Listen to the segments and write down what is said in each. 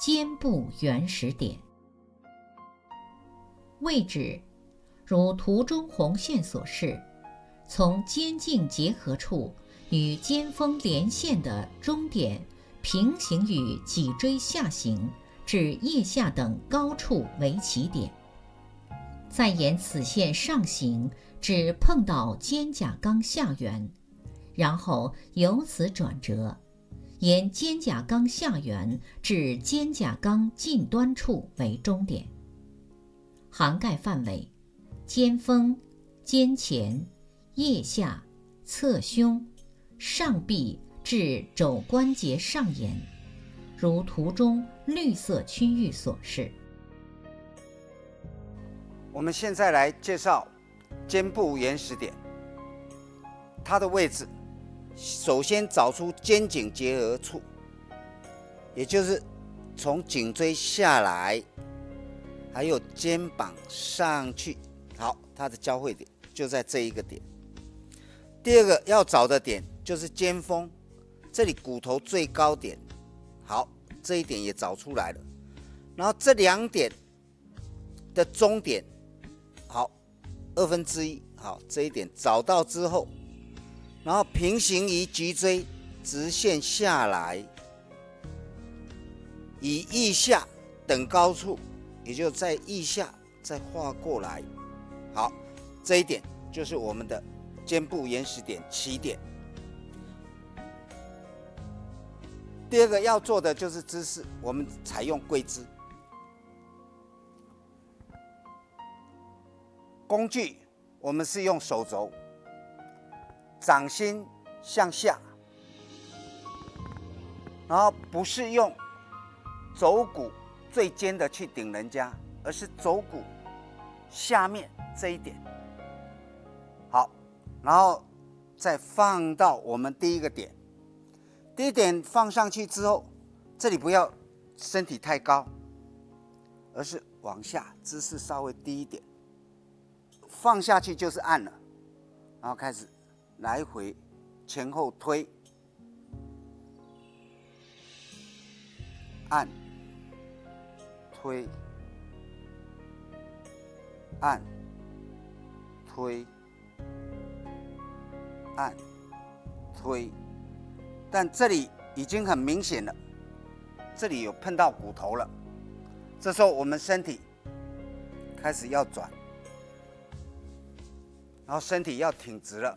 肩部原始点。位置如图中红线所示，从肩颈结合处与肩峰连线的中点平行于脊椎下行至腋下等高处为起点，再沿此线上行至碰到肩胛冈下缘，然后由此转折，沿肩胛冈下缘至肩胛冈近端处为终点。涵盖范围：肩峰、肩前、腋下、侧胸、上臂至肘关节上沿，如图中绿色区域所示。我们现在来介绍肩部原始点，它的位置，首先找出肩颈结合处，也就是从颈椎下来。还有肩膀上去，好，它的交汇点就在这一个点。第二个要找的点就是肩峰，这里骨头最高点，好，这一点也找出来了。然后这两点的中点，好，二分之一，好，这一点找到之后，然后平行于脊椎直线下来，以腋下等高处。也就在腋下再画过来，好，这一点就是我们的肩部延时点起点。第二个要做的就是姿势，我们采用跪姿。工具我们是用手肘，掌心向下，然后不是用肘骨。最尖的去顶人家，而是肘骨下面这一点。好，然后再放到我们第一个点。第一点放上去之后，这里不要身体太高，而是往下，姿势稍微低一点。放下去就是按了，然后开始来回前后推，按。推，按，推，按，推，但这里已经很明显了，这里有碰到骨头了。这时候我们身体开始要转，然后身体要挺直了。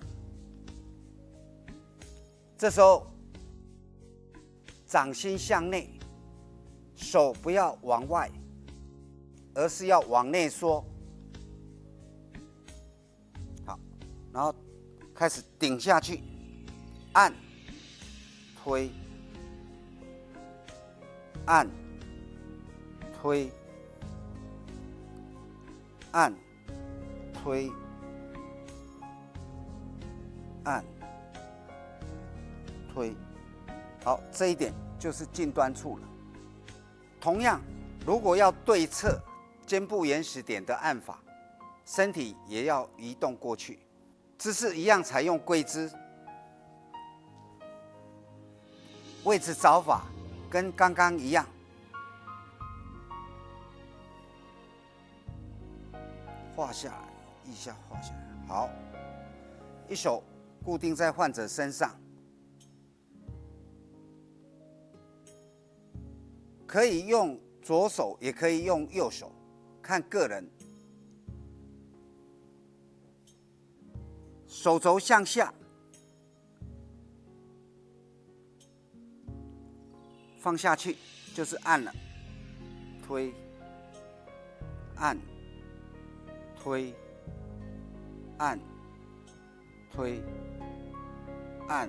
这时候掌心向内。手不要往外，而是要往内缩。好，然后开始顶下去，按、推、按、推、按、推、按、推。好，这一点就是近端处了。同样，如果要对侧肩部延时点的按法，身体也要移动过去，姿势一样采用跪姿，位置找法跟刚刚一样，画下来，一下画下来，好，一手固定在患者身上。可以用左手，也可以用右手，看个人。手肘向下，放下去就是按了，推，按，推，按，推，按，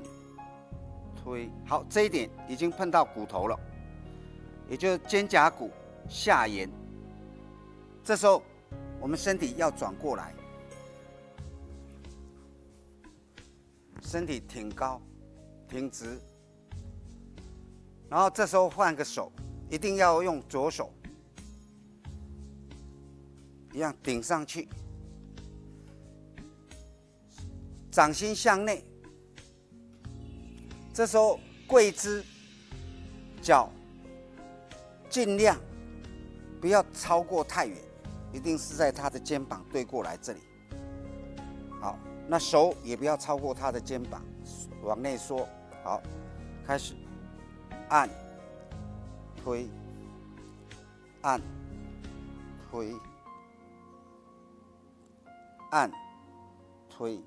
推。好，这一点已经碰到骨头了。也就是肩胛骨下沿，这时候我们身体要转过来，身体挺高、挺直，然后这时候换个手，一定要用左手，一样顶上去，掌心向内，这时候跪姿，脚。尽量不要超过太远，一定是在他的肩膀对过来这里。好，那手也不要超过他的肩膀，往内缩。好，开始按、推、按、推、按、推、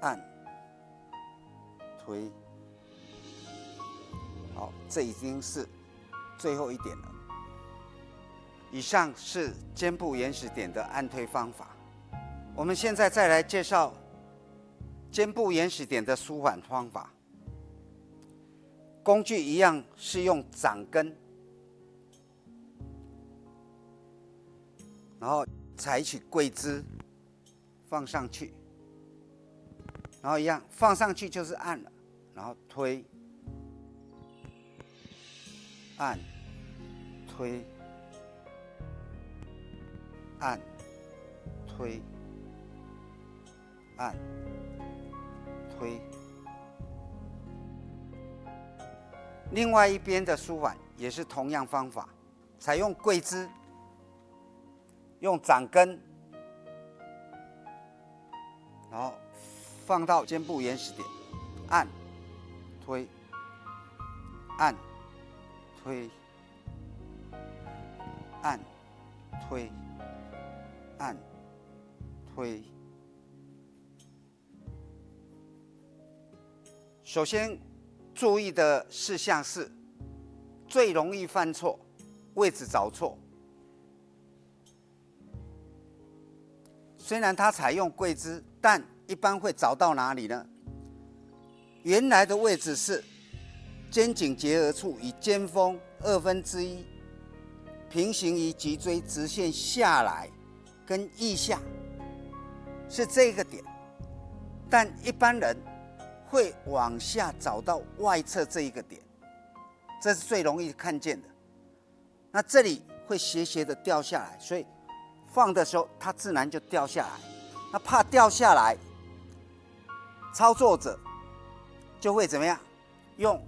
按、推。好，这已经是最后一点了。以上是肩部延时点的按推方法。我们现在再来介绍肩部延时点的舒缓方法。工具一样是用掌根，然后采取跪姿放上去，然后一样放上去就是按了，然后推。按、推、按、推、按、推。另外一边的舒缓也是同样方法，采用跪姿，用掌根，然后放到肩部原始点，按、推、按。推，按，推，按，推。首先注意的事项是，最容易犯错，位置找错。虽然它采用跪姿，但一般会找到哪里呢？原来的位置是。肩颈结合处与肩峰二分之一平行于脊椎直线下来，跟腋下是这个点，但一般人会往下找到外侧这一个点，这是最容易看见的。那这里会斜斜的掉下来，所以放的时候它自然就掉下来。那怕掉下来，操作者就会怎么样用？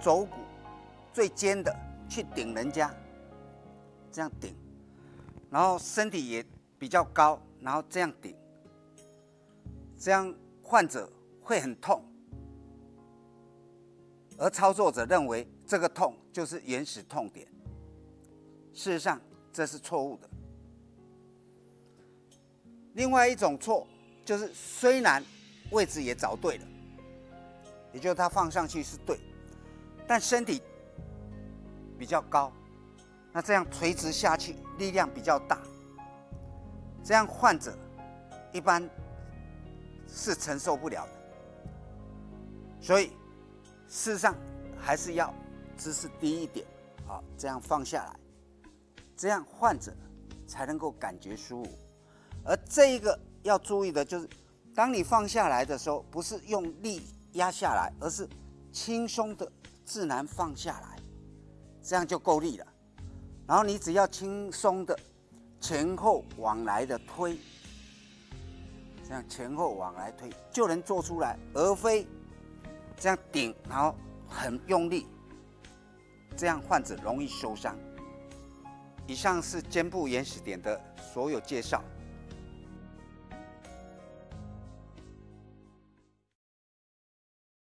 肘骨最尖的去顶人家，这样顶，然后身体也比较高，然后这样顶，这样患者会很痛，而操作者认为这个痛就是原始痛点，事实上这是错误的。另外一种错就是虽然位置也找对了，也就是他放上去是对。但身体比较高，那这样垂直下去力量比较大，这样患者一般是承受不了的。所以事实上还是要姿势低一点，好，这样放下来，这样患者才能够感觉舒服。而这一个要注意的就是，当你放下来的时候，不是用力压下来，而是轻松的。自然放下来，这样就够力了。然后你只要轻松的前后往来的推，这样前后往来推就能做出来，而非这样顶，然后很用力，这样患者容易受伤。以上是肩部原始点的所有介绍。